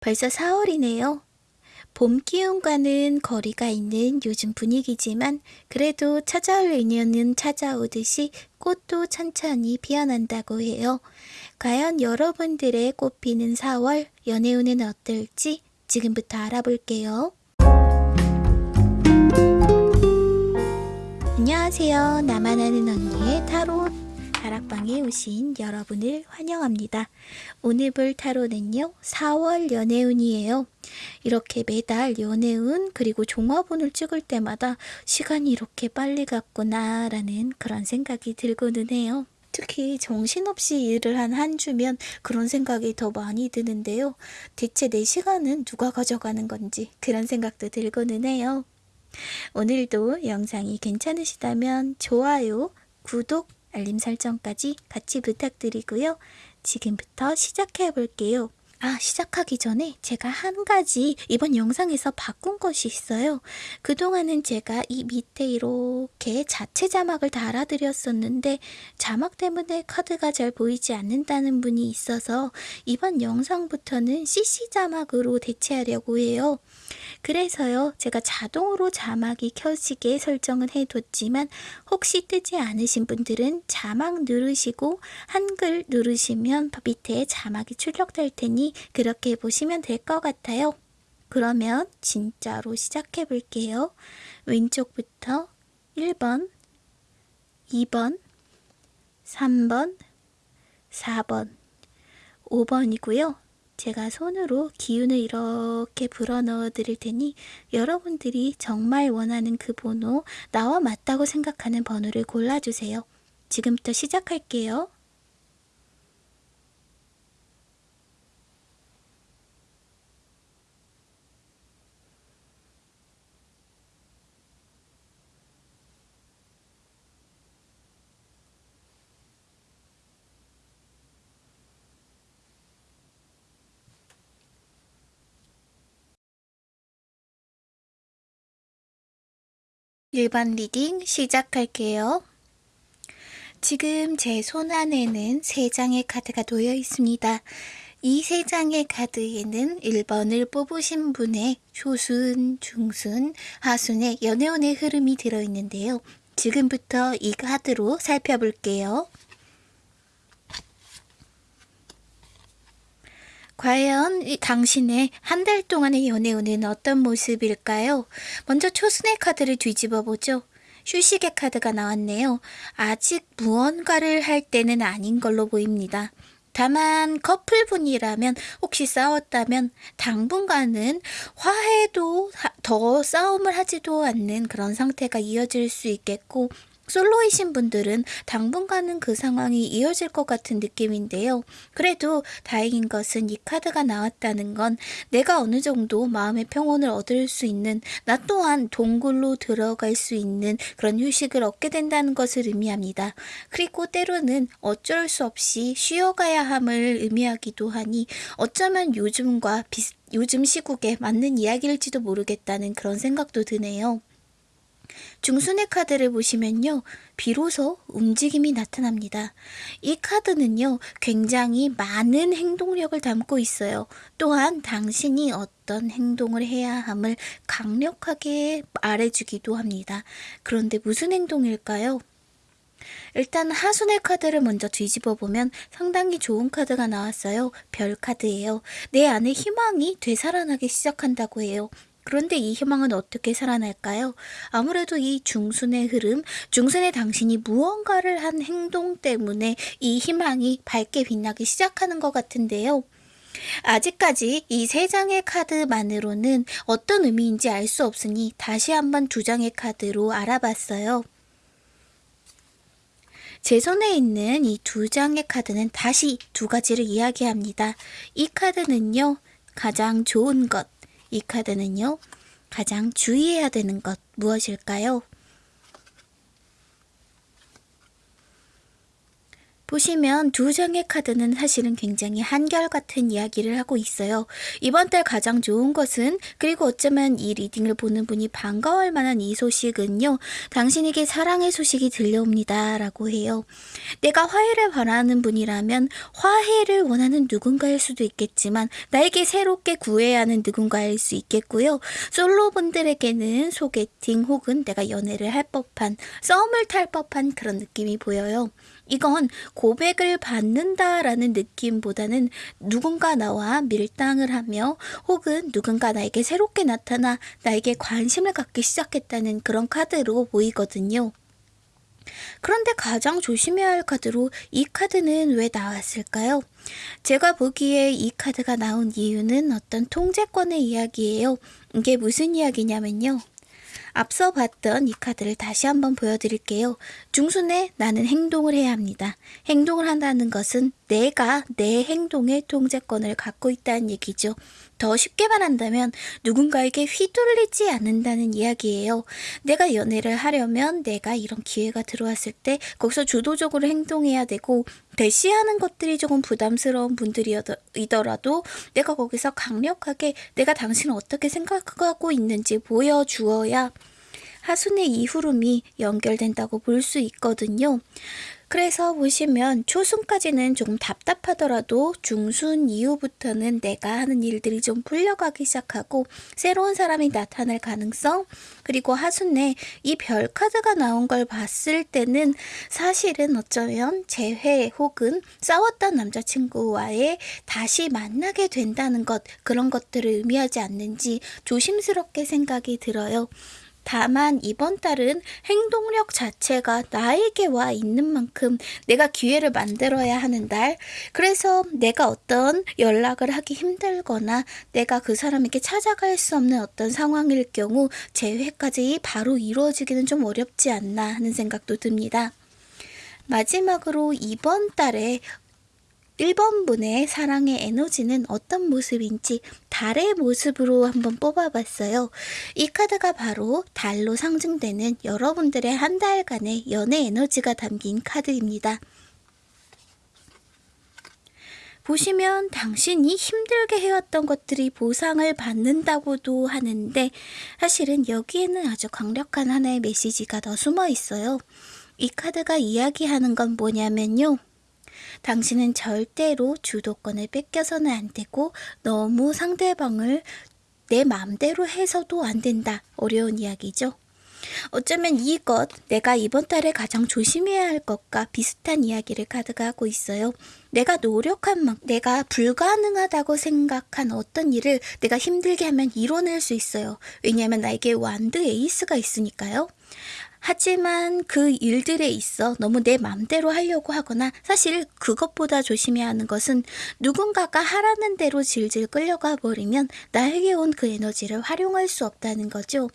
벌써 4월이네요. 봄 기운과는 거리가 있는 요즘 분위기지만 그래도 찾아올 인연은 찾아오듯이 꽃도 천천히 피어난다고 해요. 과연 여러분들의 꽃 피는 4월 연애운은 어떨지 지금부터 알아볼게요. 안녕하세요. 나만 아는 언니의 타로 다락방에 오신 여러분을 환영합니다. 오늘 볼 타로는요. 4월 연애운이에요. 이렇게 매달 연애운 그리고 종합운을 찍을 때마다 시간이 이렇게 빨리 갔구나 라는 그런 생각이 들고는 해요. 특히 정신없이 일을 한 한 주면 그런 생각이 더 많이 드는데요. 대체 내 시간은 누가 가져가는 건지 그런 생각도 들고는 해요. 오늘도 영상이 괜찮으시다면 좋아요, 구독, 알림 설정까지 같이 부탁드리고요. 지금부터 시작해 볼게요. 아, 시작하기 전에 제가 한 가지 이번 영상에서 바꾼 것이 있어요. 그동안은 제가 이 밑에 이렇게 자체 자막을 달아드렸었는데 자막 때문에 카드가 잘 보이지 않는다는 분이 있어서 이번 영상부터는 CC 자막으로 대체하려고 해요. 그래서요, 제가 자동으로 자막이 켜지게 설정은 해뒀지만 혹시 뜨지 않으신 분들은 자막 누르시고 한글 누르시면 밑에 자막이 출력될 테니 그렇게 보시면 될 것 같아요. 그러면 진짜로 시작해 볼게요. 왼쪽부터 1번, 2번, 3번, 4번, 5번이고요. 제가 손으로 기운을 이렇게 불어넣어 드릴 테니 여러분들이 정말 원하는 그 번호, 나와 맞다고 생각하는 번호를 골라주세요. 지금부터 시작할게요. 1번 reading 시작할게요. 지금 제 손 안에는 세 장의 카드가 놓여 있습니다. 이 세 장의 카드에는 1번을 뽑으신 분의 초순, 중순, 하순의 연애운의 흐름이 들어있는데요. 지금부터 이 카드로 살펴볼게요. 과연 당신의 한 달 동안의 연애운은 어떤 모습일까요? 먼저 초순의 카드를 뒤집어 보죠. 휴식의 카드가 나왔네요. 아직 무언가를 할 때는 아닌 걸로 보입니다. 다만 커플분이라면 혹시 싸웠다면 당분간은 화해도 더 싸움을 하지도 않는 그런 상태가 이어질 수 있겠고 솔로이신 분들은 당분간은 그 상황이 이어질 것 같은 느낌인데요. 그래도 다행인 것은 이 카드가 나왔다는 건 내가 어느 정도 마음의 평온을 얻을 수 있는 나 또한 동굴로 들어갈 수 있는 그런 휴식을 얻게 된다는 것을 의미합니다. 그리고 때로는 어쩔 수 없이 쉬어가야 함을 의미하기도 하니 어쩌면 요즘과 비슷 요즘 시국에 맞는 이야기일지도 모르겠다는 그런 생각도 드네요. 중순의 카드를 보시면요. 비로소 움직임이 나타납니다. 이 카드는요. 굉장히 많은 행동력을 담고 있어요. 또한 당신이 어떤 행동을 해야 함을 강력하게 말해주기도 합니다. 그런데 무슨 행동일까요? 일단 하순의 카드를 먼저 뒤집어 보면 상당히 좋은 카드가 나왔어요. 별 카드예요. 내 안에 희망이 되살아나기 시작한다고 해요. 그런데 이 희망은 어떻게 살아날까요? 아무래도 이 중순의 흐름, 중순의 당신이 무언가를 한 행동 때문에 이 희망이 밝게 빛나기 시작하는 것 같은데요. 아직까지 이 세 장의 카드만으로는 어떤 의미인지 알 수 없으니 다시 한번 두 장의 카드로 알아봤어요. 제 손에 있는 이 두 장의 카드는 다시 두 가지를 이야기합니다. 이 카드는요, 가장 좋은 것, 이 카드는요. 가장 주의해야 되는 것 무엇일까요? 보시면 두 장의 카드는 사실은 굉장히 한결같은 이야기를 하고 있어요. 이번 달 가장 좋은 것은 그리고 어쩌면 이 리딩을 보는 분이 반가워할 만한 이 소식은요. 당신에게 사랑의 소식이 들려옵니다. 라고 해요. 내가 화해를 바라는 분이라면 화해를 원하는 누군가일 수도 있겠지만 나에게 새롭게 구해야 하는 누군가일 수 있겠고요. 솔로 분들에게는 소개팅 혹은 내가 연애를 할 법한 썸을 탈 법한 그런 느낌이 보여요. 이건 고백을 받는다라는 느낌보다는 누군가 나와 밀당을 하며 혹은 누군가 나에게 새롭게 나타나 나에게 관심을 갖기 시작했다는 그런 카드로 보이거든요. 그런데 가장 조심해야 할 카드로 이 카드는 왜 나왔을까요? 제가 보기에 이 카드가 나온 이유는 어떤 통제권의 이야기예요. 이게 무슨 이야기냐면요. 앞서 봤던 이 카드를 다시 한번 보여드릴게요. 중순에 나는 행동을 해야 합니다. 행동을 한다는 것은 내가 내 행동의 통제권을 갖고 있다는 얘기죠. 더 쉽게 말한다면 누군가에게 휘둘리지 않는다는 이야기예요. 내가 연애를 하려면 내가 이런 기회가 들어왔을 때 거기서 주도적으로 행동해야 되고 대시하는 것들이 조금 부담스러운 분들이더라도 내가 거기서 강력하게 내가 당신을 어떻게 생각하고 있는지 보여주어야 하순의 이후름이 연결된다고 볼 수 있거든요. 그래서 보시면 초순까지는 조금 답답하더라도 중순 이후부터는 내가 하는 일들이 좀 풀려가기 시작하고 새로운 사람이 나타날 가능성 그리고 하순에 이 별 카드가 나온 걸 봤을 때는 사실은 어쩌면 재회 혹은 싸웠던 남자친구와의 다시 만나게 된다는 것 그런 것들을 의미하지 않는지 조심스럽게 생각이 들어요. 다만 이번 달은 행동력 자체가 나에게 와 있는 만큼 내가 기회를 만들어야 하는 달. 그래서 내가 어떤 연락을 하기 힘들거나 내가 그 사람에게 찾아갈 수 없는 어떤 상황일 경우 재회까지 바로 이루어지기는 좀 어렵지 않나 하는 생각도 듭니다. 마지막으로 이번 달에 1번 분의 사랑의 에너지는 어떤 모습인지 달의 모습으로 한번 뽑아봤어요. 이 카드가 바로 달로 상징되는 여러분들의 한 달간의 연애 에너지가 담긴 카드입니다. 보시면 당신이 힘들게 해왔던 것들이 보상을 받는다고도 하는데 사실은 여기에는 아주 강력한 하나의 메시지가 더 숨어 있어요. 이 카드가 이야기하는 건 뭐냐면요. 당신은 절대로 주도권을 뺏겨서는 안 되고 너무 상대방을 내 마음대로 해서도 안 된다. 어려운 이야기죠. 어쩌면 이것 내가 이번 달에 가장 조심해야 할 것과 비슷한 이야기를 카드가 하고 있어요. 내가 노력한 만 내가 불가능하다고 생각한 어떤 일을 내가 힘들게 하면 이뤄낼 수 있어요. 왜냐하면 나에게 완드 에이스가 있으니까요. 하지만 그 일들에 있어 너무 내 맘대로 하려고 하거나 사실 그것보다 조심해야 하는 것은 누군가가 하라는 대로 질질 끌려가 버리면 나에게 온 그 에너지를 활용할 수 없다는 거죠.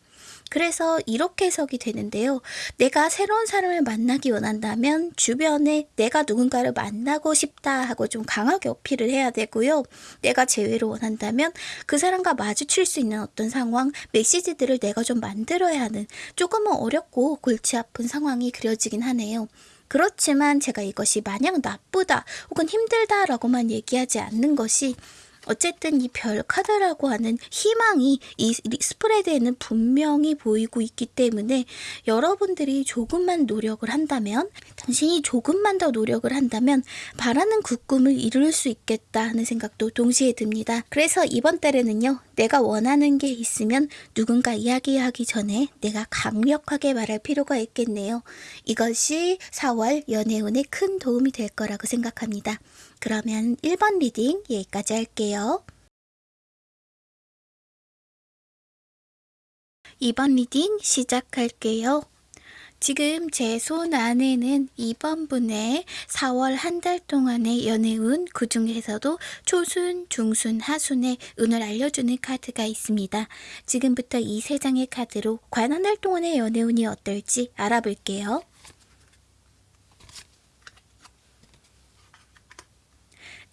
그래서 이렇게 해석이 되는데요. 내가 새로운 사람을 만나기 원한다면 주변에 내가 누군가를 만나고 싶다 하고 좀 강하게 어필을 해야 되고요. 내가 재회를 원한다면 그 사람과 마주칠 수 있는 어떤 상황, 메시지들을 내가 좀 만들어야 하는 조금은 어렵고 골치 아픈 상황이 그려지긴 하네요. 그렇지만 제가 이것이 마냥 나쁘다 혹은 힘들다라고만 얘기하지 않는 것이 어쨌든 이 별 카드라고 하는 희망이 이 스프레드에는 분명히 보이고 있기 때문에 여러분들이 조금만 노력을 한다면 당신이 조금만 더 노력을 한다면 바라는 그 꿈을 이룰 수 있겠다 하는 생각도 동시에 듭니다. 그래서 이번 달에는요. 내가 원하는 게 있으면 누군가 이야기하기 전에 내가 강력하게 말할 필요가 있겠네요. 이것이 4월 연애운에 큰 도움이 될 거라고 생각합니다. 그러면 1번 reading 여기까지 할게요. 2번 reading 시작할게요. 지금 제 손 안에는 2번 분의 4월 한 달 동안의 연애운, 그 중에서도 초순, 중순, 하순의 운을 알려주는 카드가 있습니다. 지금부터 이 세 장의 카드로 과연 한 달 동안의 연애운이 어떨지 알아볼게요.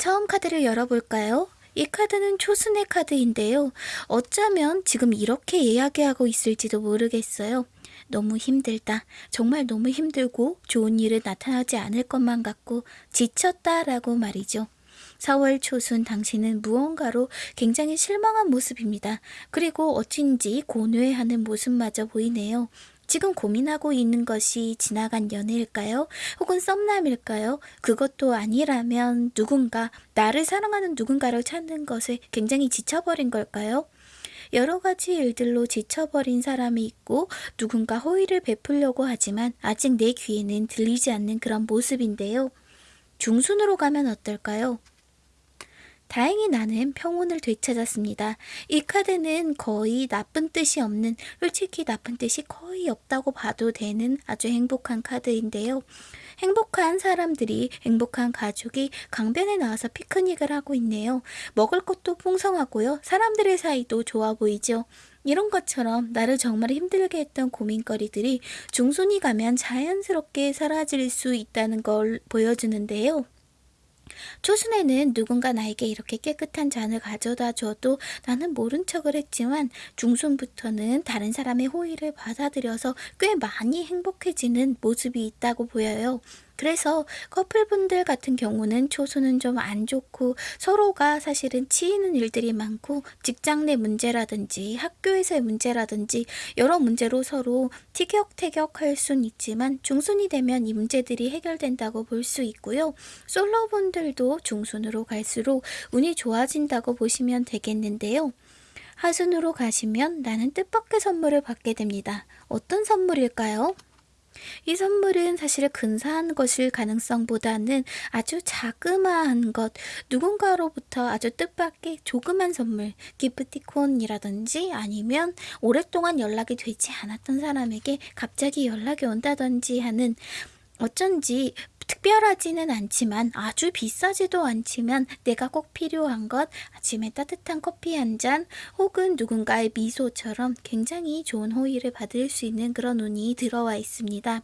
처음 카드를 열어볼까요? 이 카드는 초순의 카드인데요. 어쩌면 지금 이렇게 이야기하고 있을지도 모르겠어요. 너무 힘들다. 정말 너무 힘들고 좋은 일은 나타나지 않을 것만 같고 지쳤다 라고 말이죠. 4월 초순 당신은 무언가로 굉장히 실망한 모습입니다. 그리고 어쩐지 고뇌하는 모습마저 보이네요. 지금 고민하고 있는 것이 지나간 연애일까요? 혹은 썸남일까요? 그것도 아니라면 누군가, 나를 사랑하는 누군가를 찾는 것에 굉장히 지쳐버린 걸까요? 여러 가지 일들로 지쳐버린 사람이 있고 누군가 호의를 베풀려고 하지만 아직 내 귀에는 들리지 않는 그런 모습인데요. 중순으로 가면 어떨까요? 다행히 나는 평온을 되찾았습니다. 이 카드는 거의 나쁜 뜻이 없는, 솔직히 나쁜 뜻이 거의 없다고 봐도 되는 아주 행복한 카드인데요. 행복한 사람들이, 행복한 가족이 강변에 나와서 피크닉을 하고 있네요. 먹을 것도 풍성하고요. 사람들의 사이도 좋아 보이죠. 이런 것처럼 나를 정말 힘들게 했던 고민거리들이 중순이 가면 자연스럽게 사라질 수 있다는 걸 보여주는데요. 초순에는 누군가 나에게 이렇게 깨끗한 잔을 가져다 줘도 나는 모른 척을 했지만 중순부터는 다른 사람의 호의를 받아들여서 꽤 많이 행복해지는 모습이 있다고 보여요. 그래서 커플분들 같은 경우는 초수는 좀 안 좋고 서로가 사실은 치이는 일들이 많고 직장 내 문제라든지 학교에서의 문제라든지 여러 문제로 서로 티격태격할 순 있지만 중순이 되면 이 문제들이 해결된다고 볼 수 있고요. 솔로분들도 중순으로 갈수록 운이 좋아진다고 보시면 되겠는데요. 하순으로 가시면 나는 뜻밖의 선물을 받게 됩니다. 어떤 선물일까요? 이 선물은 사실 근사한 것일 가능성보다는 아주 자그마한 것, 누군가로부터 아주 뜻밖의 조그만 선물, 기프티콘이라든지 아니면 오랫동안 연락이 되지 않았던 사람에게 갑자기 연락이 온다든지 하는 어쩐지 특별하지는 않지만 아주 비싸지도 않지만 내가 꼭 필요한 것 아침에 따뜻한 커피 한 잔 혹은 누군가의 미소처럼 굉장히 좋은 호의를 받을 수 있는 그런 운이 들어와 있습니다.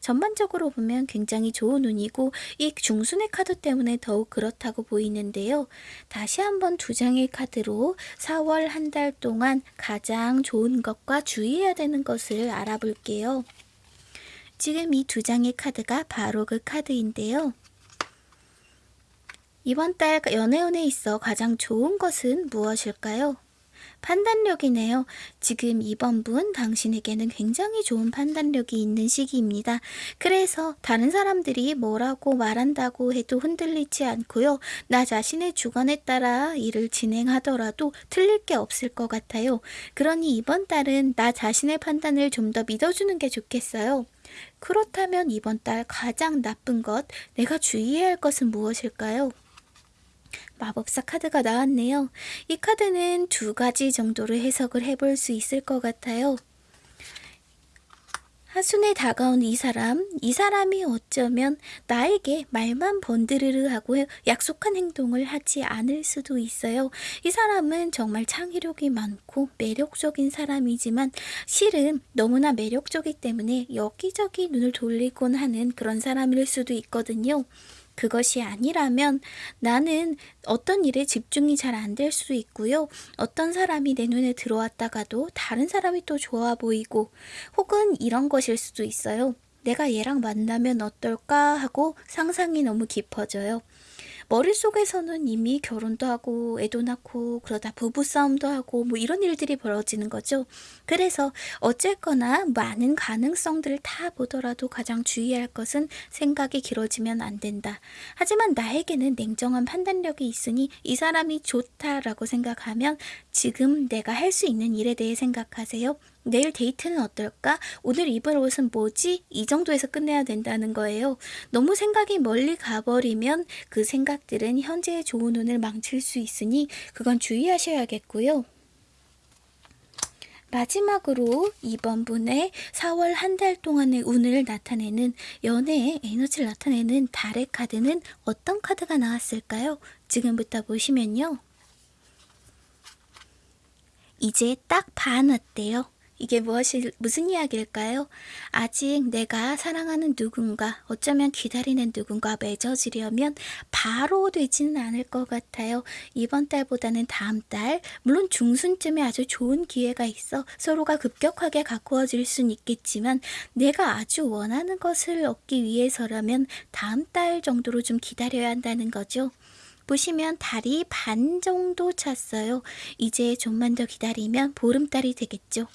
전반적으로 보면 굉장히 좋은 운이고 이 중순의 카드 때문에 더욱 그렇다고 보이는데요. 다시 한번 두 장의 카드로 4월 한 달 동안 가장 좋은 것과 주의해야 되는 것을 알아볼게요. 지금 이 두 장의 카드가 바로 그 카드인데요. 이번 달 연애운에 있어 가장 좋은 것은 무엇일까요? 판단력이네요. 지금 이번 분 당신에게는 굉장히 좋은 판단력이 있는 시기입니다. 그래서 다른 사람들이 뭐라고 말한다고 해도 흔들리지 않고요. 나 자신의 주관에 따라 일을 진행하더라도 틀릴 게 없을 것 같아요. 그러니 이번 달은 나 자신의 판단을 좀 더 믿어주는 게 좋겠어요. 그렇다면 이번 달 가장 나쁜 것, 내가 주의해야 할 것은 무엇일까요? 마법사 카드가 나왔네요. 이 카드는 두 가지 정도로 해석을 해볼 수 있을 것 같아요. 하순에 다가온 이 사람, 이 사람이 어쩌면 나에게 말만 번드르르 하고 약속한 행동을 하지 않을 수도 있어요. 이 사람은 정말 창의력이 많고 매력적인 사람이지만 실은 너무나 매력적이기 때문에 여기저기 눈을 돌리곤 하는 그런 사람일 수도 있거든요. 그것이 아니라면 나는 어떤 일에 집중이 잘 안 될 수도 있고요. 어떤 사람이 내 눈에 들어왔다가도 다른 사람이 또 좋아 보이고 혹은 이런 것일 수도 있어요. 내가 얘랑 만나면 어떨까 하고 상상이 너무 깊어져요. 머릿속에서는 이미 결혼도 하고 애도 낳고 그러다 부부싸움도 하고 뭐 이런 일들이 벌어지는 거죠. 그래서 어쨌거나 많은 가능성들을 다 보더라도 가장 주의할 것은 생각이 길어지면 안 된다. 하지만 나에게는 냉정한 판단력이 있으니 이 사람이 좋다라고 생각하면 지금 내가 할 수 있는 일에 대해 생각하세요. 내일 데이트는 어떨까? 오늘 입을 옷은 뭐지? 이 정도에서 끝내야 된다는 거예요. 너무 생각이 멀리 가버리면 그 생각들은 현재의 좋은 운을 망칠 수 있으니 그건 주의하셔야겠고요. 마지막으로 이번 분의 4월 한 달 동안의 운을 나타내는 연애의 에너지를 나타내는 달의 카드는 어떤 카드가 나왔을까요? 지금부터 보시면요. 이제 딱 반 왔대요. 이게 무엇이, 무슨 이야기일까요? 아직 내가 사랑하는 누군가, 어쩌면 기다리는 누군가 맺어지려면 바로 되지는 않을 것 같아요. 이번 달보다는 다음 달, 물론 중순쯤에 아주 좋은 기회가 있어 서로가 급격하게 가까워질 순 있겠지만 내가 아주 원하는 것을 얻기 위해서라면 다음 달 정도로 좀 기다려야 한다는 거죠. 보시면 달이 반 정도 찼어요. 이제 좀만 더 기다리면 보름달이 되겠죠.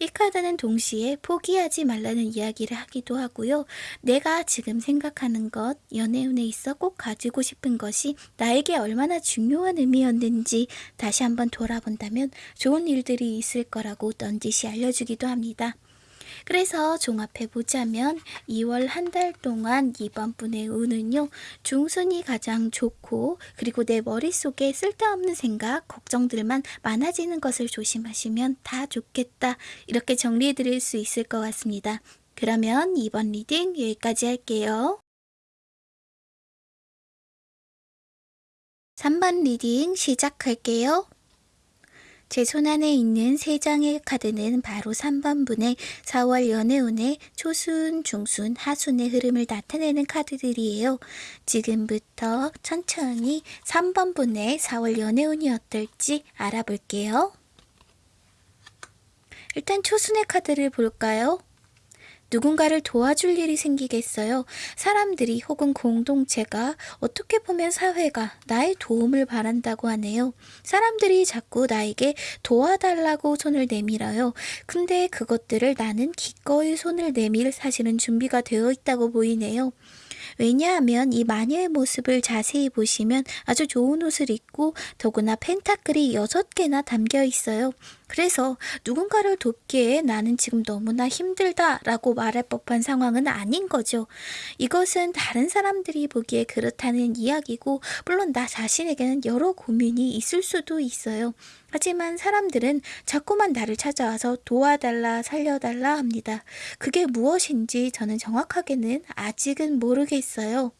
이 카드는 동시에 포기하지 말라는 이야기를 하기도 하고요. 내가 지금 생각하는 것, 연애운에 있어 꼭 가지고 싶은 것이 나에게 얼마나 중요한 의미였는지 다시 한번 돌아본다면 좋은 일들이 있을 거라고 넌지시 알려주기도 합니다. 그래서 종합해 보자면 2월 한 달 동안 2번 분의 운은요. 중순이 가장 좋고 그리고 내 머릿속에 쓸데없는 생각, 걱정들만 많아지는 것을 조심하시면 다 좋겠다. 이렇게 정리해 드릴 수 있을 것 같습니다. 그러면 2번 reading 여기까지 할게요. 3번 reading 시작할게요. 제 손안에 있는 세 장의 카드는 바로 3번분의 4월 연애운의 초순, 중순, 하순의 흐름을 나타내는 카드들이에요. 지금부터 천천히 3번분의 4월 연애운이 어떨지 알아볼게요. 일단 초순의 카드를 볼까요? 누군가를 도와줄 일이 생기겠어요. 사람들이 혹은 공동체가 어떻게 보면 사회가 나의 도움을 바란다고 하네요. 사람들이 자꾸 나에게 도와달라고 손을 내밀어요. 근데 그것들을 나는 기꺼이 손을 내밀 사실은 준비가 되어 있다고 보이네요. 왜냐하면 이 마녀의 모습을 자세히 보시면 아주 좋은 옷을 입고 더구나 펜타클이 6개나 담겨 있어요. 그래서 누군가를 돕기에 나는 지금 너무나 힘들다 라고 말할 법한 상황은 아닌 거죠. 이것은 다른 사람들이 보기에 그렇다는 이야기고 물론 나 자신에게는 여러 고민이 있을 수도 있어요. 하지만 사람들은 자꾸만 나를 찾아와서 도와달라 살려달라 합니다. 그게 무엇인지 저는 정확하게는 아직은 모르겠어요.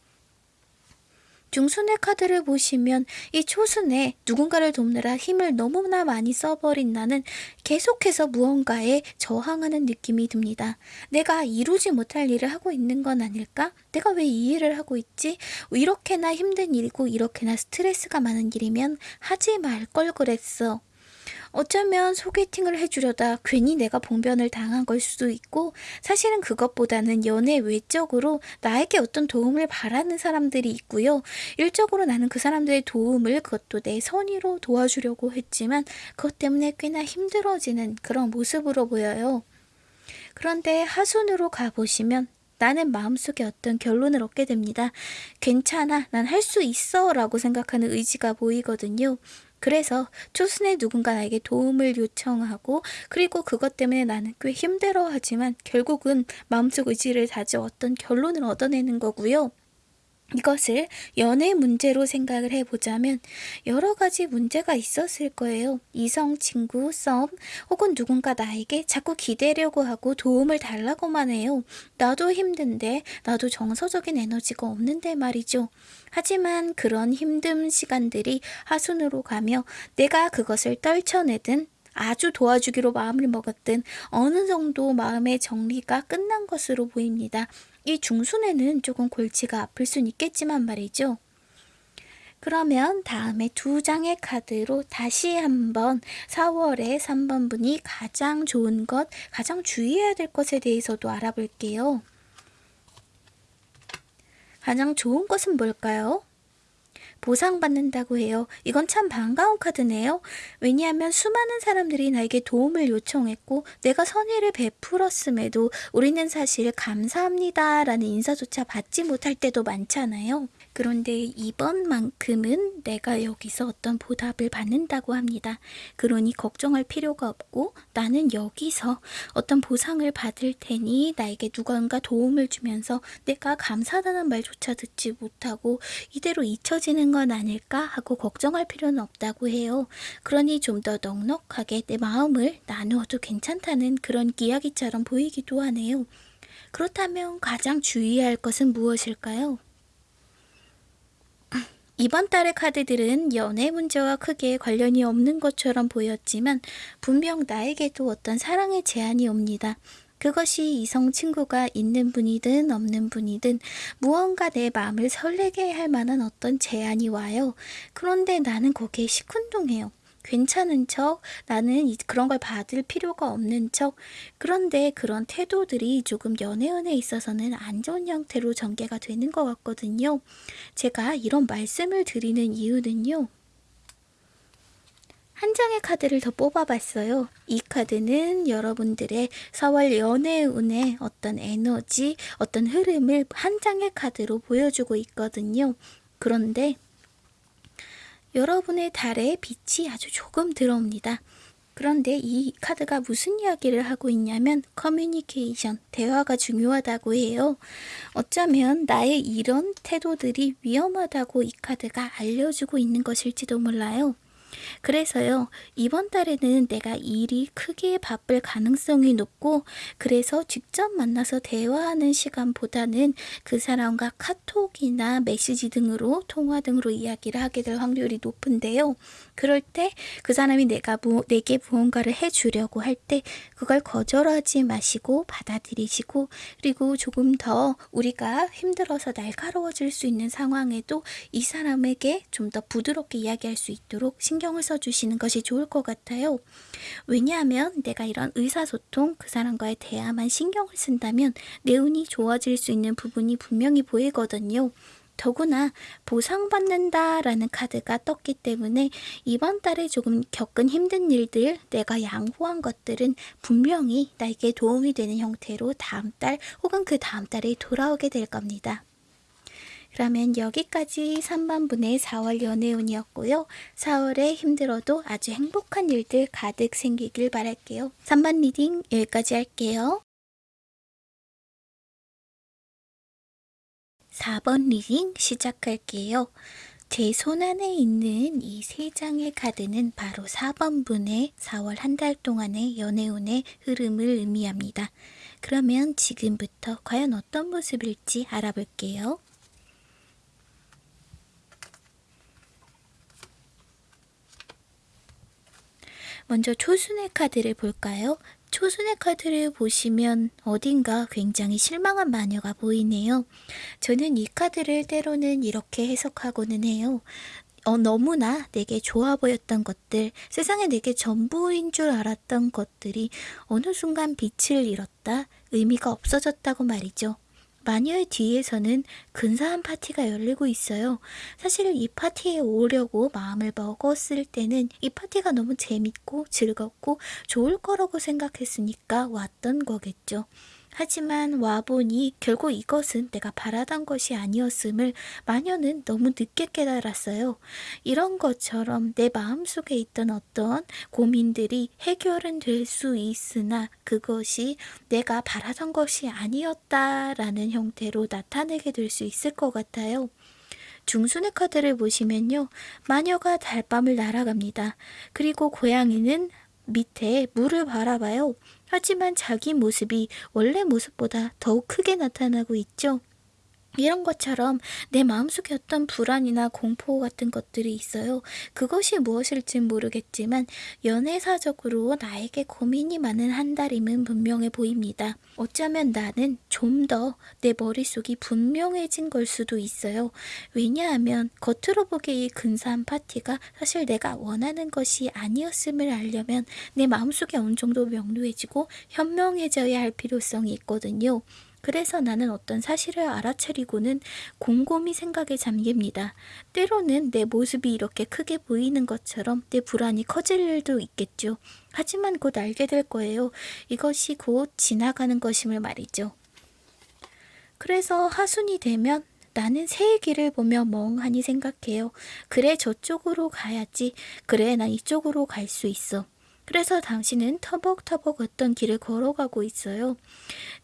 중순의 카드를 보시면 이 초순에 누군가를 돕느라 힘을 너무나 많이 써버린 나는 계속해서 무언가에 저항하는 느낌이 듭니다. 내가 이루지 못할 일을 하고 있는 건 아닐까? 내가 왜 이 일을 하고 있지? 이렇게나 힘든 일이고 이렇게나 스트레스가 많은 일이면 하지 말 걸 그랬어. 어쩌면 소개팅을 해주려다 괜히 내가 봉변을 당한 걸 수도 있고 사실은 그것보다는 연애 외적으로 나에게 어떤 도움을 바라는 사람들이 있고요. 일적으로 나는 그 사람들의 도움을 그것도 내 선의로 도와주려고 했지만 그것 때문에 꽤나 힘들어지는 그런 모습으로 보여요. 그런데 하순으로 가보시면 나는 마음속에 어떤 결론을 얻게 됩니다. 괜찮아, 난 할 수 있어 라고 생각하는 의지가 보이거든요. 그래서 초순에 누군가 나에게 도움을 요청하고 그리고 그것 때문에 나는 꽤 힘들어하지만 결국은 마음속 의지를 다져 어떤 결론을 얻어내는 거고요. 이것을 연애 문제로 생각을 해보자면 여러 가지 문제가 있었을 거예요. 이성 친구, 썸, 혹은 누군가 나에게 자꾸 기대려고 하고 도움을 달라고만 해요. 나도 힘든데, 나도 정서적인 에너지가 없는데 말이죠. 하지만 그런 힘든 시간들이 하순으로 가며 내가 그것을 떨쳐내든 아주 도와주기로 마음을 먹었든 어느 정도 마음의 정리가 끝난 것으로 보입니다. 이 중순에는 조금 골치가 아플 순 있겠지만 말이죠. 그러면 다음에 두 장의 카드로 다시 한번 4월에 3번 분이 가장 좋은 것, 가장 주의해야 될 것에 대해서도 알아볼게요. 가장 좋은 것은 뭘까요? 보상받는다고 해요. 이건 참 반가운 카드네요. 왜냐하면 수많은 사람들이 나에게 도움을 요청했고 내가 선의를 베풀었음에도 우리는 사실 감사합니다 라는 인사조차 받지 못할 때도 많잖아요. 그런데 이번만큼은 내가 여기서 어떤 보답을 받는다고 합니다. 그러니 걱정할 필요가 없고 나는 여기서 어떤 보상을 받을 테니 나에게 누군가 도움을 주면서 내가 감사하다는 말조차 듣지 못하고 이대로 잊혀지는 건 아닐까 하고 걱정할 필요는 없다고 해요. 그러니 좀 더 넉넉하게 내 마음을 나누어도 괜찮다는 그런 이야기처럼 보이기도 하네요. 그렇다면 가장 주의해야 할 것은 무엇일까요? 이번 달의 카드들은 연애 문제와 크게 관련이 없는 것처럼 보였지만 분명 나에게도 어떤 사랑의 제안이 옵니다. 그것이 이성 친구가 있는 분이든 없는 분이든 무언가 내 마음을 설레게 할 만한 어떤 제안이 와요. 그런데 나는 거기에 시큰둥해요. 괜찮은 척, 나는 그런 걸 받을 필요가 없는 척. 그런데 그런 태도들이 조금 연애운에 있어서는 안 좋은 형태로 전개가 되는 것 같거든요. 제가 이런 말씀을 드리는 이유는요. 한 장의 카드를 더 뽑아봤어요. 이 카드는 여러분들의 4월 연애운의 어떤 에너지, 어떤 흐름을 한 장의 카드로 보여주고 있거든요. 그런데 여러분의 달에 빛이 아주 조금 들어옵니다. 그런데 이 카드가 무슨 이야기를 하고 있냐면 커뮤니케이션, 대화가 중요하다고 해요. 어쩌면 나의 이런 태도들이 위험하다고 이 카드가 알려주고 있는 것일지도 몰라요. 그래서요, 이번 달에는 내가 일이 크게 바쁠 가능성이 높고, 그래서 직접 만나서 대화하는 시간보다는 그 사람과 카톡이나 메시지 등으로, 통화 등으로 이야기를 하게 될 확률이 높은데요. 그럴 때 그 사람이 내가 무, 내게 무언가를 해주려고 할 때 그걸 거절하지 마시고 받아들이시고 그리고 조금 더 우리가 힘들어서 날카로워질 수 있는 상황에도 이 사람에게 좀 더 부드럽게 이야기할 수 있도록 신경 을 써주시는 것이 좋을 것 같아요. 왜냐하면 내가 이런 의사소통 그 사람과의 대화만 신경을 쓴다면 내 운이 좋아질 수 있는 부분이 분명히 보이거든요. 더구나 보상받는다라는 카드가 떴기 때문에 이번 달에 조금 겪은 힘든 일들, 내가 양보한 것들은 분명히 나에게 도움이 되는 형태로 다음 달 혹은 그 다음 달에 돌아오게 될 겁니다. 그러면 여기까지 3번분의 4월 연애운이었고요. 4월에 힘들어도 아주 행복한 일들 가득 생기길 바랄게요. 3번 reading 여기까지 할게요. 4번 reading 시작할게요. 제 손 안에 있는 이 세 장의 카드는 바로 4번분의 4월 한 달 동안의 연애운의 흐름을 의미합니다. 그러면 지금부터 과연 어떤 모습일지 알아볼게요. 먼저 초순의 카드를 볼까요? 초순의 카드를 보시면 어딘가 굉장히 실망한 마녀가 보이네요. 저는 이 카드를 때로는 이렇게 해석하고는 해요. 어, 너무나 내게 좋아 보였던 것들, 세상에 내게 전부인 줄 알았던 것들이 어느 순간 빛을 잃었다, 의미가 없어졌다고 말이죠. 마녀의 뒤에서는 근사한 파티가 열리고 있어요. 사실 이 파티에 오려고 마음을 먹었을 때는 이 파티가 너무 재밌고 즐겁고 좋을 거라고 생각했으니까 왔던 거겠죠. 하지만 와보니 결국 이것은 내가 바라던 것이 아니었음을 마녀는 너무 늦게 깨달았어요. 이런 것처럼 내 마음속에 있던 어떤 고민들이 해결은 될 수 있으나 그것이 내가 바라던 것이 아니었다라는 형태로 나타내게 될 수 있을 것 같아요. 중순의 카드를 보시면요. 마녀가 달밤을 날아갑니다. 그리고 고양이는 밑에 물을 바라봐요. 하지만 자기 모습이 원래 모습보다 더욱 크게 나타나고 있죠. 이런 것처럼 내 마음속에 어떤 불안이나 공포 같은 것들이 있어요. 그것이 무엇일진 모르겠지만 연애사적으로 나에게 고민이 많은 한 달임은 분명해 보입니다. 어쩌면 나는 좀 더 내 머릿속이 분명해진 걸 수도 있어요. 왜냐하면 겉으로 보기에 이 근사한 파티가 사실 내가 원하는 것이 아니었음을 알려면 내 마음속에 어느 정도 명료해지고 현명해져야 할 필요성이 있거든요. 그래서 나는 어떤 사실을 알아차리고는 곰곰이 생각에 잠깁니다. 때로는 내 모습이 이렇게 크게 보이는 것처럼 내 불안이 커질 일도 있겠죠. 하지만 곧 알게 될 거예요. 이것이 곧 지나가는 것임을 말이죠. 그래서 하순이 되면 나는 새의 길을 보며 멍하니 생각해요. 그래 저쪽으로 가야지. 그래 난 이쪽으로 갈 수 있어. 그래서 당신은 터벅터벅 어떤 길을 걸어가고 있어요.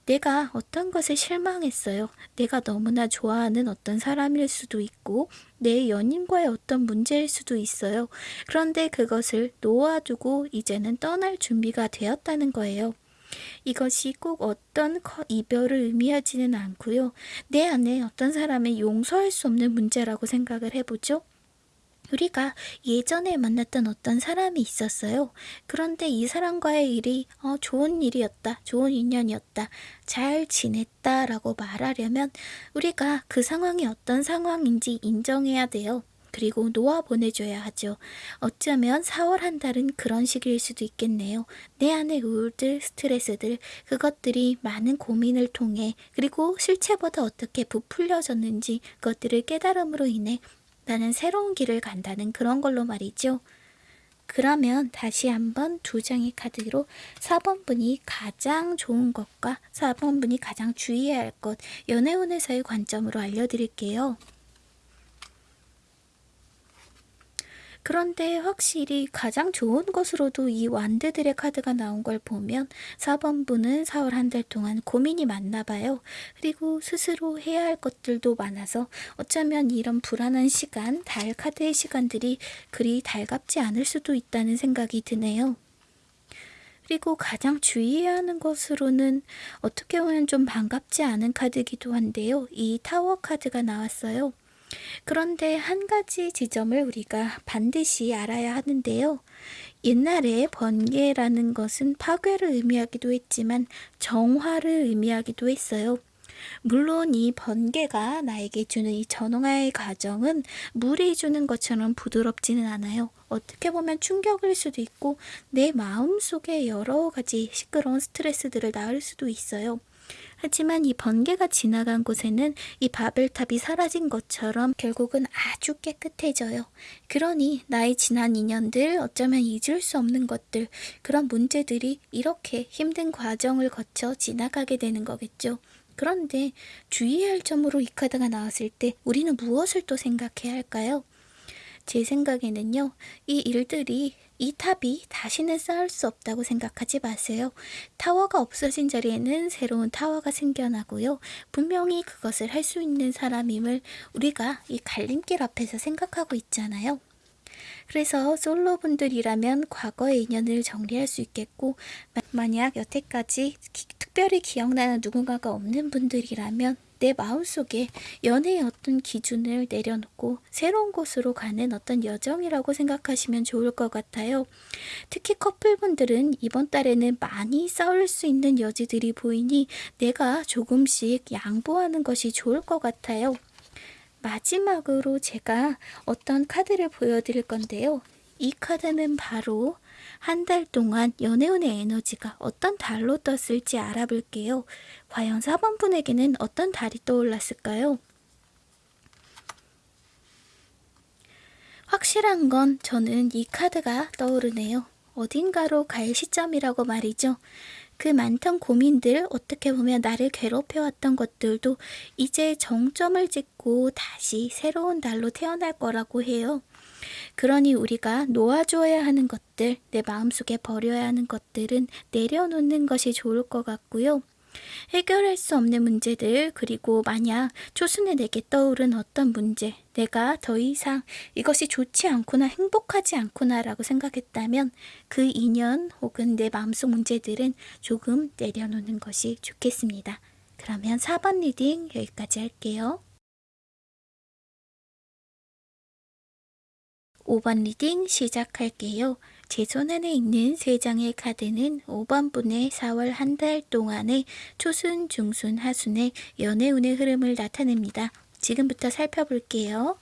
내가 어떤 것에 실망했어요. 내가 너무나 좋아하는 어떤 사람일 수도 있고, 내 연인과의 어떤 문제일 수도 있어요. 그런데 그것을 놓아두고 이제는 떠날 준비가 되었다는 거예요. 이것이 꼭 어떤 커- 이별을 의미하지는 않고요. 내 안에 어떤 사람을 용서할 수 없는 문제라고 생각을 해보죠. 우리가 예전에 만났던 어떤 사람이 있었어요. 그런데 이 사람과의 일이 어, 좋은 일이었다, 좋은 인연이었다, 잘 지냈다 라고 말하려면 우리가 그 상황이 어떤 상황인지 인정해야 돼요. 그리고 놓아 보내줘야 하죠. 어쩌면 4월 한 달은 그런 시기일 수도 있겠네요. 내 안의 우울들, 스트레스들, 그것들이 많은 고민을 통해 그리고 실체보다 어떻게 부풀려졌는지 그것들을 깨달음으로 인해 나는 새로운 길을 간다는 그런 걸로 말이죠. 그러면 다시 한번 두 장의 카드로 4번 분이 가장 좋은 것과 4번 분이 가장 주의해야 할 것, 연애운에서의 관점으로 알려드릴게요. 그런데 확실히 가장 좋은 것으로도 이 완드들의 카드가 나온 걸 보면 4번 분은 4월 한 달 동안 고민이 많나 봐요. 그리고 스스로 해야 할 것들도 많아서 어쩌면 이런 불안한 시간, 달 카드의 시간들이 그리 달갑지 않을 수도 있다는 생각이 드네요. 그리고 가장 주의해야 하는 것으로는 어떻게 보면 좀 반갑지 않은 카드이기도 한데요. 이 타워 카드가 나왔어요. 그런데 한 가지 지점을 우리가 반드시 알아야 하는데요. 옛날에 번개라는 것은 파괴를 의미하기도 했지만 정화를 의미하기도 했어요. 물론 이 번개가 나에게 주는 이 전홍화의 과정은 물이 주는 것처럼 부드럽지는 않아요. 어떻게 보면 충격일 수도 있고 내 마음 속에 여러 가지 시끄러운 스트레스들을 낳을 수도 있어요. 하지만 이 번개가 지나간 곳에는 이 바벨탑이 사라진 것처럼 결국은 아주 깨끗해져요. 그러니 나의 지난 인연들, 어쩌면 잊을 수 없는 것들, 그런 문제들이 이렇게 힘든 과정을 거쳐 지나가게 되는 거겠죠. 그런데 주의해야 할 점으로 이 카드가 나왔을 때 우리는 무엇을 또 생각해야 할까요? 제 생각에는요, 이 일들이 이 탑이 다시는 쌓을 수 없다고 생각하지 마세요. 타워가 없어진 자리에는 새로운 타워가 생겨나고요. 분명히 그것을 할 수 있는 사람임을 우리가 이 갈림길 앞에서 생각하고 있잖아요. 그래서 솔로분들이라면 과거의 인연을 정리할 수 있겠고 만약 여태까지 기, 특별히 기억나는 누군가가 없는 분들이라면 내 마음속에 연애의 어떤 기준을 내려놓고 새로운 곳으로 가는 어떤 여정이라고 생각하시면 좋을 것 같아요. 특히 커플분들은 이번 달에는 많이 싸울 수 있는 여지들이 보이니 내가 조금씩 양보하는 것이 좋을 것 같아요. 마지막으로 제가 어떤 카드를 보여드릴 건데요. 이 카드는 바로 한 달 동안 연애운의 에너지가 어떤 달로 떴을지 알아볼게요. 과연 4번 분에게는 어떤 달이 떠올랐을까요? 확실한 건 저는 이 카드가 떠오르네요. 어딘가로 갈 시점이라고 말이죠. 그 많던 고민들, 어떻게 보면 나를 괴롭혀왔던 것들도 이제 정점을 찍고 다시 새로운 달로 태어날 거라고 해요. 그러니 우리가 놓아줘야 하는 것들, 내 마음속에 버려야 하는 것들은 내려놓는 것이 좋을 것 같고요. 해결할 수 없는 문제들, 그리고 만약 초순에 내게 떠오른 어떤 문제, 내가 더 이상 이것이 좋지 않구나, 행복하지 않구나 라고 생각했다면 그 인연 혹은 내 마음속 문제들은 조금 내려놓는 것이 좋겠습니다. 그러면 4번 reading 여기까지 할게요. 5번 reading 시작할게요. 제 손안에 있는 3장의 카드는 5번 분의 4월 한 달 동안의 초순, 중순, 하순의 연애운의 흐름을 나타냅니다. 지금부터 살펴볼게요.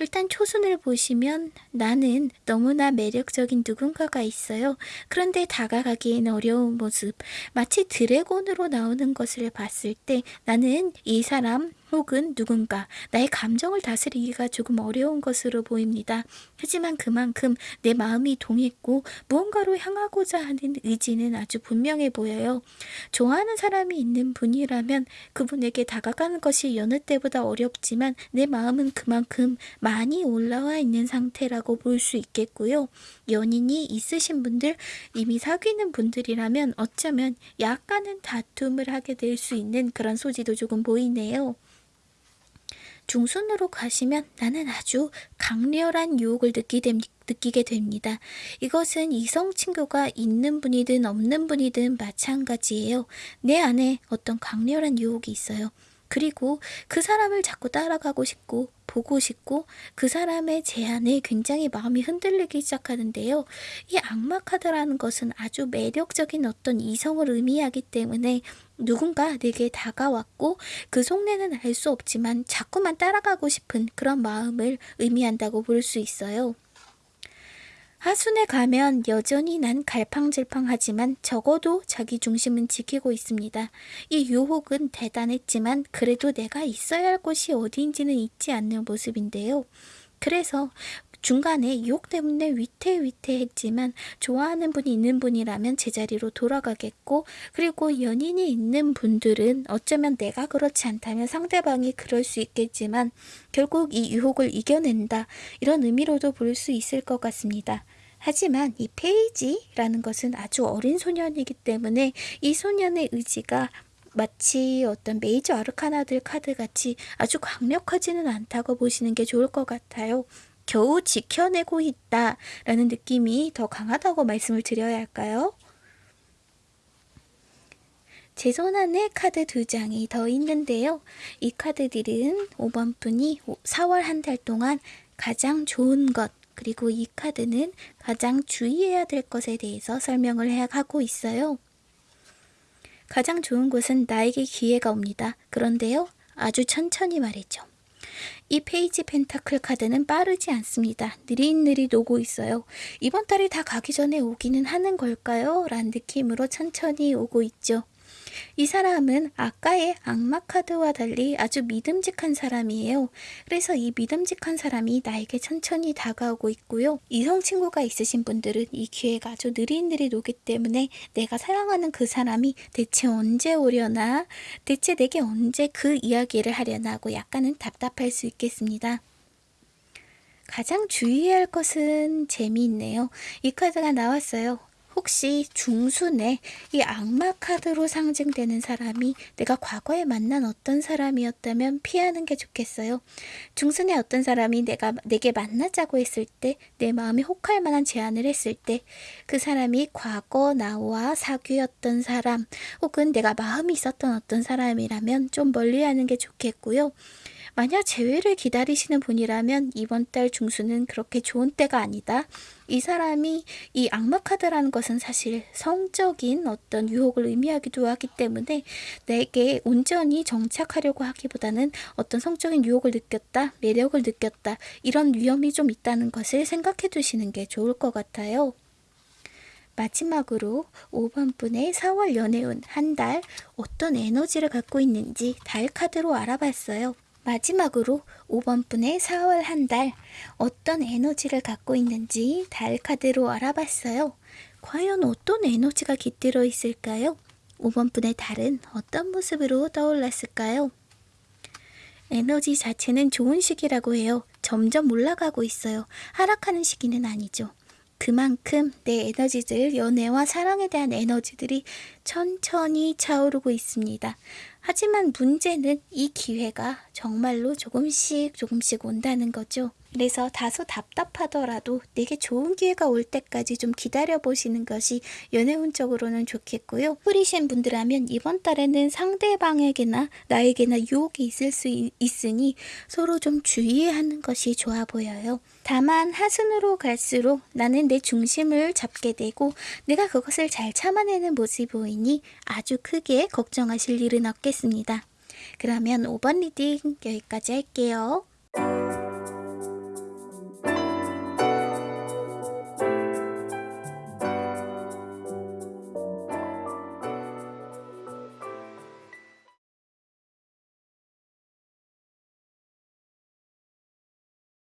일단 초순을 보시면 나는 너무나 매력적인 누군가가 있어요. 그런데 다가가기엔 어려운 모습. 마치 드래곤으로 나오는 것을 봤을 때 나는 이 사람 혹은 누군가 나의 감정을 다스리기가 조금 어려운 것으로 보입니다. 하지만 그만큼 내 마음이 동했고 무언가로 향하고자 하는 의지는 아주 분명해 보여요. 좋아하는 사람이 있는 분이라면 그분에게 다가가는 것이 여느 때보다 어렵지만 내 마음은 그만큼 많이 올라와 있는 상태라고 볼 수 있겠고요. 연인이 있으신 분들, 이미 사귀는 분들이라면 어쩌면 약간은 다툼을 하게 될 수 있는 그런 소지도 조금 보이네요. 중순으로 가시면 나는 아주 강렬한 유혹을 느끼게 됩니다. 이것은 이성 친구가 있는 분이든 없는 분이든 마찬가지예요. 내 안에 어떤 강렬한 유혹이 있어요. 그리고 그 사람을 자꾸 따라가고 싶고 보고 싶고 그 사람의 제안에 굉장히 마음이 흔들리기 시작하는데요. 이 악마 카드라는 것은 아주 매력적인 어떤 이성을 의미하기 때문에 누군가 내게 다가왔고 그 속내는 알 수 없지만 자꾸만 따라가고 싶은 그런 마음을 의미한다고 볼 수 있어요. 하순에 가면 여전히 난 갈팡질팡하지만 적어도 자기 중심은 지키고 있습니다. 이 유혹은 대단했지만 그래도 내가 있어야 할 곳이 어디인지는 잊지 않는 모습인데요. 그래서 중간에 유혹 때문에 위태위태했지만 좋아하는 분이 있는 분이라면 제자리로 돌아가겠고 그리고 연인이 있는 분들은 어쩌면 내가 그렇지 않다면 상대방이 그럴 수 있겠지만 결국 이 유혹을 이겨낸다 이런 의미로도 볼 수 있을 것 같습니다. 하지만 이 페이지라는 것은 아주 어린 소년이기 때문에 이 소년의 의지가 마치 어떤 메이저 아르카나들 카드 같이 아주 강력하지는 않다고 보시는 게 좋을 것 같아요. 겨우 지켜내고 있다라는 느낌이 더 강하다고 말씀을 드려야 할까요? 제 손 안에 카드 두 장이 더 있는데요. 이 카드들은 5번 분이 4월 한 달 동안 가장 좋은 것, 그리고 이 카드는 가장 주의해야 될 것에 대해서 설명을 해 하고 있어요. 가장 좋은 곳은 나에게 기회가 옵니다. 그런데요, 아주 천천히 말이죠. 이 page pentacle 카드는 빠르지 않습니다. 느릿느릿 오고 있어요. 이번 달이 다 가기 전에 오기는 하는 걸까요? 라는 느낌으로 천천히 오고 있죠. 이 사람은 아까의 악마 카드와 달리 아주 믿음직한 사람이에요. 그래서 이 믿음직한 사람이 나에게 천천히 다가오고 있고요. 이성 친구가 있으신 분들은 이 기회가 아주 느릿느릿 오기 때문에 내가 사랑하는 그 사람이 대체 언제 오려나 대체 내게 언제 그 이야기를 하려나 하고 약간은 답답할 수 있겠습니다. 가장 주의해야 할 것은 재미있네요. 이 카드가 나왔어요. 혹시 중순에 이 악마 카드로 상징되는 사람이 내가 과거에 만난 어떤 사람이었다면 피하는 게 좋겠어요. 중순에 어떤 사람이 내가 내게 만나자고 했을 때 내 마음이 혹할 만한 제안을 했을 때 그 사람이 과거 나와 사귀었던 사람 혹은 내가 마음이 있었던 어떤 사람이라면 좀 멀리하는 게 좋겠고요. 만약 재회를 기다리시는 분이라면 이번 달 중순은 그렇게 좋은 때가 아니다. 이 사람이 이 악마 카드라는 것은 사실 성적인 어떤 유혹을 의미하기도 하기 때문에 내게 온전히 정착하려고 하기보다는 어떤 성적인 유혹을 느꼈다, 매력을 느꼈다, 이런 위험이 좀 있다는 것을 생각해 두시는 게 좋을 것 같아요. 마지막으로 5번 분의 4월 연애운 한 달 어떤 에너지를 갖고 있는지 달 카드로 알아봤어요. 마지막으로 5번 분의 4월 한 달 어떤 에너지를 갖고 있는지 달 카드로 알아봤어요. 과연 어떤 에너지가 깃들어 있을까요? 5번 분의 달은 어떤 모습으로 떠올랐을까요? 에너지 자체는 좋은 시기라고 해요. 점점 올라가고 있어요. 하락하는 시기는 아니죠. 그만큼 내 에너지들, 연애와 사랑에 대한 에너지들이 천천히 차오르고 있습니다. 하지만 문제는 이 기회가 정말로 조금씩 조금씩 온다는 거죠. 그래서 다소 답답하더라도 내게 좋은 기회가 올 때까지 좀 기다려 보시는 것이 연애운적으로는 좋겠고요. 뿌리신 분들하면 이번 달에는 상대방에게나 나에게나 유혹이 있을 수 있으니 서로 좀 주의하는 것이 좋아 보여요. 다만 하순으로 갈수록 나는 내 중심을 잡게 되고 내가 그것을 잘 참아내는 모습이 보이니 아주 크게 걱정하실 일은 없겠습니다. 그러면 5번 reading 여기까지 할게요.